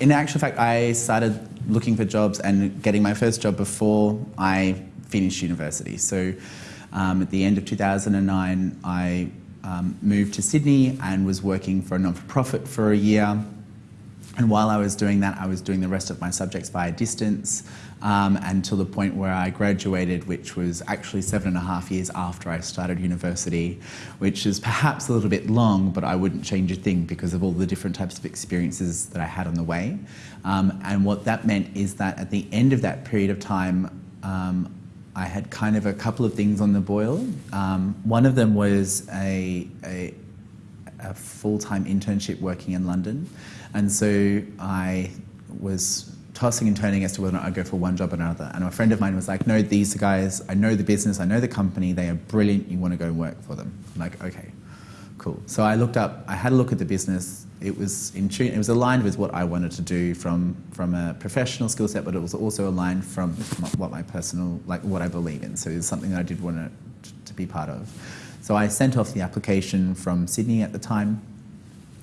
in actual fact, I started looking for jobs and getting my first job before I finished university. So um, at the end of 2009, I um, moved to Sydney and was working for a non-for-profit for a year. And while I was doing that, I was doing the rest of my subjects via distance um, until the point where I graduated, which was actually seven and a half years after I started university, which is perhaps a little bit long, but I wouldn't change a thing because of all the different types of experiences that I had on the way. Um, and what that meant is that at the end of that period of time, um, I had kind of a couple of things on the boil. Um, one of them was a, a, a full-time internship working in London. And so I was tossing and turning as to whether or not I'd go for one job or another. And a friend of mine was like, no, these guys, I know the business, I know the company, they are brilliant, you want to go and work for them. I'm like, okay, cool. So I looked up, I had a look at the business, it was in tune, it was aligned with what I wanted to do from, from a professional skill set, but it was also aligned from what my personal, like what I believe in. So it was something that I did want to, to be part of. So I sent off the application from Sydney at the time,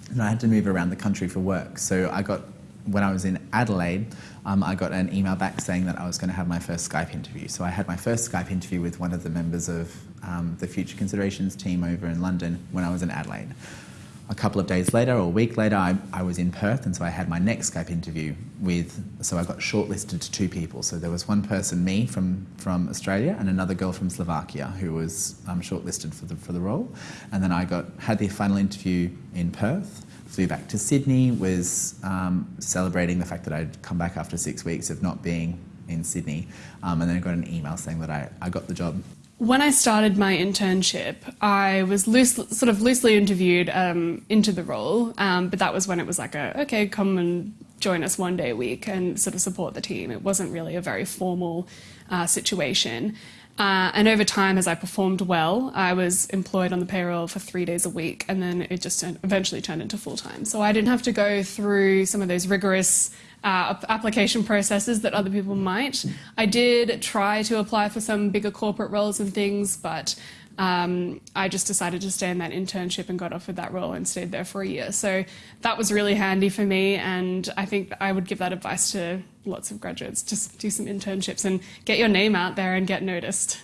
and I had to move around the country for work. So I got, when I was in Adelaide, um, I got an email back saying that I was going to have my first Skype interview. So I had my first Skype interview with one of the members of um, the Future Considerations team over in London when I was in Adelaide. A couple of days later or a week later, I, I was in Perth, and so I had my next Skype interview with. So I got shortlisted to two people. So there was one person, me from from Australia, and another girl from Slovakia who was um, shortlisted for the for the role. And then I got had the final interview in Perth flew back to Sydney, was um, celebrating the fact that I'd come back after six weeks of not being in Sydney, um, and then I got an email saying that I, I got the job. When I started my internship, I was loose, sort of loosely interviewed um, into the role, um, but that was when it was like a, okay, come and join us one day a week and sort of support the team. It wasn't really a very formal uh, situation. Uh, and over time, as I performed well, I was employed on the payroll for three days a week, and then it just eventually turned into full time. So I didn't have to go through some of those rigorous uh, application processes that other people might. I did try to apply for some bigger corporate roles and things, but um, I just decided to stay in that internship and got offered that role and stayed there for a year. So that was really handy for me, and I think I would give that advice to lots of graduates. Just do some internships and get your name out there and get noticed.